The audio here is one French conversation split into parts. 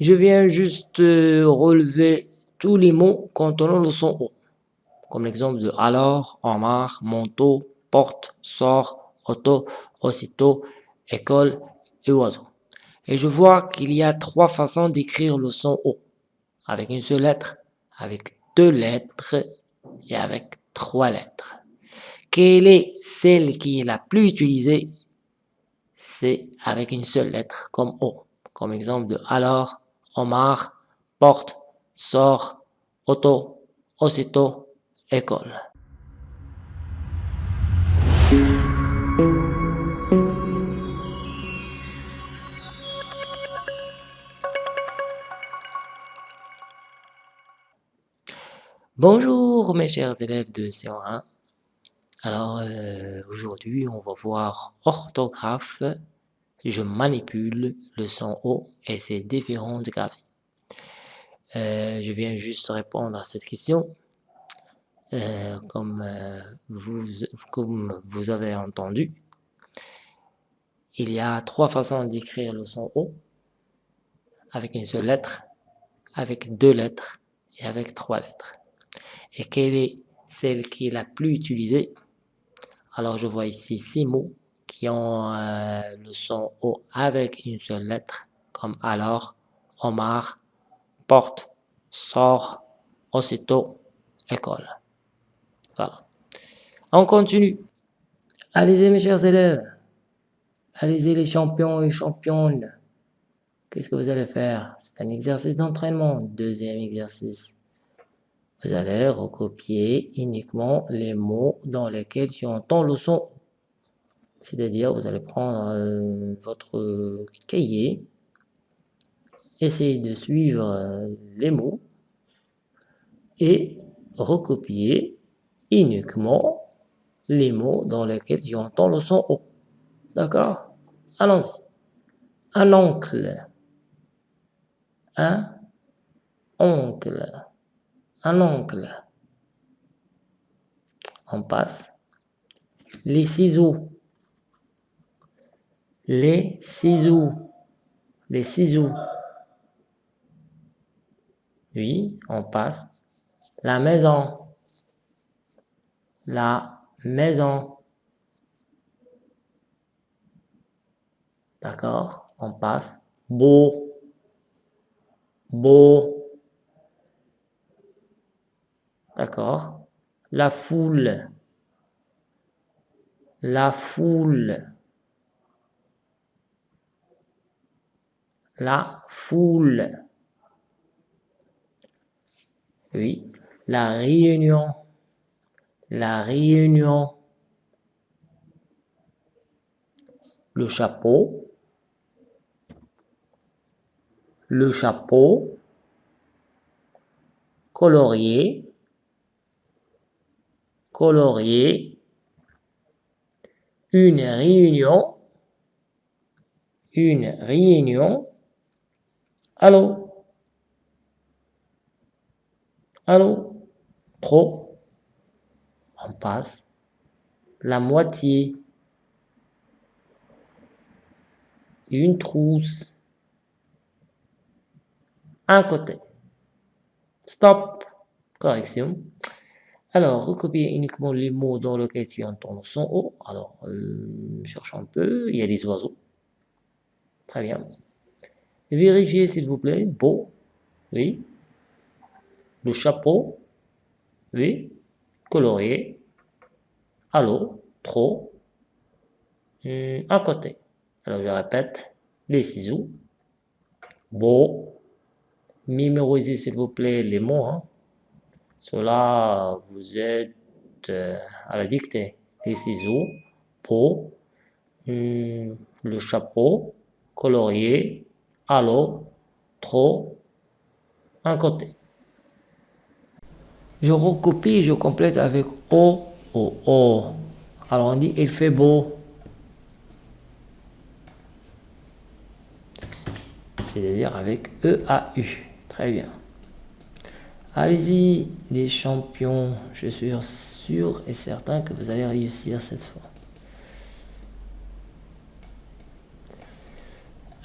Je viens juste euh, relever tous les mots contenant le son O. Comme l'exemple de alors, marre, manteau, porte, sort, auto, aussitôt, école et oiseau. Et je vois qu'il y a trois façons d'écrire le son O. Avec une seule lettre, avec deux lettres et avec trois lettres. Quelle est celle qui est la plus utilisée? C'est avec une seule lettre, comme O. Comme exemple de alors, Omar, porte, sort, auto, aussitôt, école. Bonjour mes chers élèves de C1. Alors euh, aujourd'hui on va voir orthographe. Je manipule le son O et ses différentes graphies. Euh, je viens juste répondre à cette question. Euh, comme, vous, comme vous avez entendu, il y a trois façons d'écrire le son O. Avec une seule lettre, avec deux lettres et avec trois lettres et quelle est celle qui est la plus utilisée? Alors, je vois ici six mots qui ont euh, le son O avec une seule lettre, comme alors, Omar, porte, sort, aussitôt, école. Voilà. On continue. Allez-y mes chers élèves. Allez-y les champions et championnes. Qu'est-ce que vous allez faire? C'est un exercice d'entraînement. Deuxième exercice. Vous allez recopier uniquement les mots dans lesquels tu entends le son. C'est-à-dire, vous allez prendre euh, votre cahier, essayer de suivre euh, les mots et recopier uniquement les mots dans lesquels tu entends le son O. D'accord? Allons-y. Un oncle. Un oncle un oncle. On passe. Les ciseaux. Les ciseaux. Les ciseaux. Oui, on passe. La maison. La maison. D'accord On passe. Beau. Beau. D'accord La foule. La foule. La foule. Oui. La réunion. La réunion. Le chapeau. Le chapeau. Colorier colorier, une réunion, une réunion, allô, allô, trop, on passe, la moitié, une trousse, un côté, stop, correction, alors, recopier uniquement les mots dans lesquels tu entends son O. Alors, euh, un peu. Il y a des oiseaux. Très bien. Vérifiez, s'il vous plaît. Beau. Oui. Le chapeau. Oui. Colorier. Allô? Trop. Hum, à côté. Alors, je répète. Les ciseaux. Beau. Mémorisez, s'il vous plaît, les mots. Hein. Cela vous aide euh, à la dictée. Les ciseaux, peau, hmm, le chapeau, colorier, allô, trop, un côté. Je recopie, je complète avec O, O, O. Alors on dit il fait beau. C'est-à-dire avec E, A, U. Très bien. Allez-y, les champions. Je suis sûr et certain que vous allez réussir cette fois.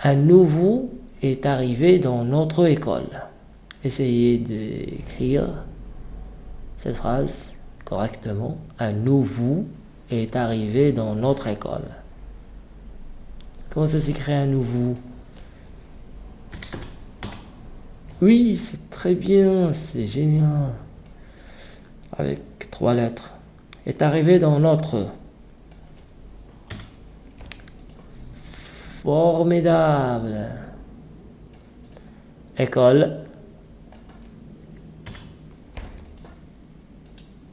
Un nouveau est arrivé dans notre école. Essayez d'écrire cette phrase correctement. Un nouveau est arrivé dans notre école. Comment ça s'écrit un nouveau? Oui, c'est très bien, c'est génial. Avec trois lettres. Est arrivé dans notre formidable école.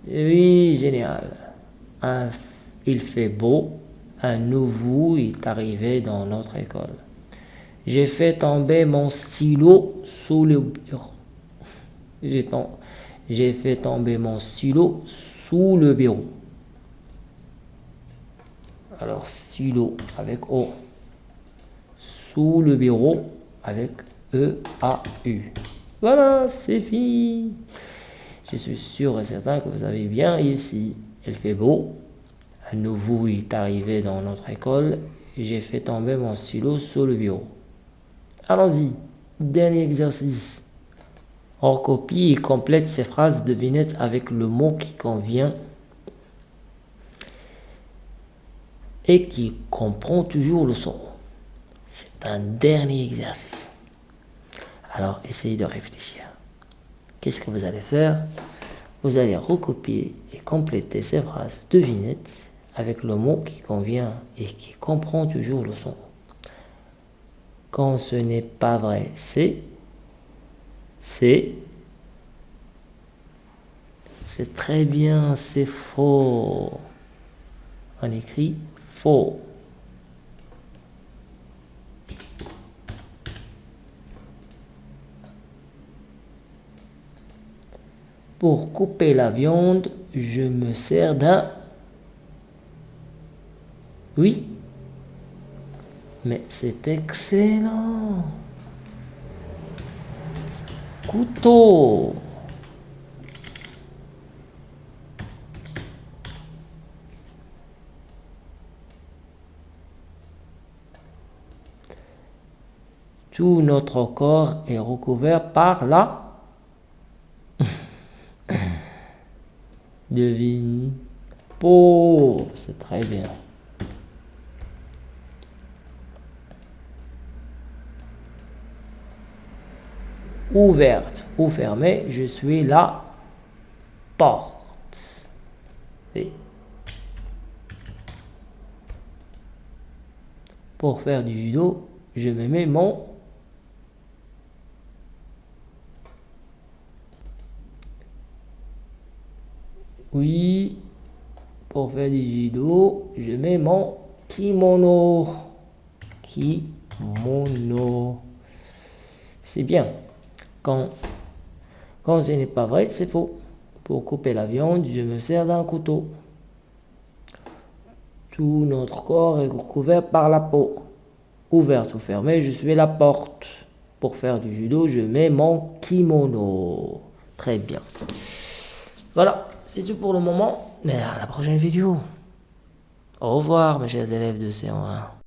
Oui, génial. il fait beau. Un nouveau est arrivé dans notre école. J'ai fait tomber mon stylo sous le bureau. J'ai fait tomber mon stylo sous le bureau. Alors, stylo avec O. Sous le bureau avec E-A-U. Voilà, c'est fini. Je suis sûr et certain que vous avez bien ici. Il fait beau. Un nouveau est arrivé dans notre école j'ai fait tomber mon stylo sous le bureau. Allons-y. Dernier exercice. Recopie et complète ces phrases devinettes avec le mot qui convient et qui comprend toujours le son. C'est un dernier exercice. Alors, essayez de réfléchir. Qu'est-ce que vous allez faire? Vous allez recopier et compléter ces phrases devinettes avec le mot qui convient et qui comprend toujours le son. Quand ce n'est pas vrai, c'est, c'est, c'est très bien, c'est faux. On écrit faux. Pour couper la viande, je me sers d'un... Oui, mais c'est excellent. Couteau. Tout notre corps est recouvert par la... Devine. Peau. C'est très bien. ouverte ou fermée, je suis la porte. Pour faire du judo, je me mets mon Oui, pour faire du judo, je mets mon kimono. Kimono. C'est bien. Quand, quand ce n'est pas vrai, c'est faux. Pour couper la viande, je me sers d'un couteau. Tout notre corps est recouvert par la peau. Ouverte ou fermée, je suis la porte. Pour faire du judo, je mets mon kimono. Très bien. Voilà, c'est tout pour le moment. Mais à la prochaine vidéo. Au revoir mes chers élèves de C1.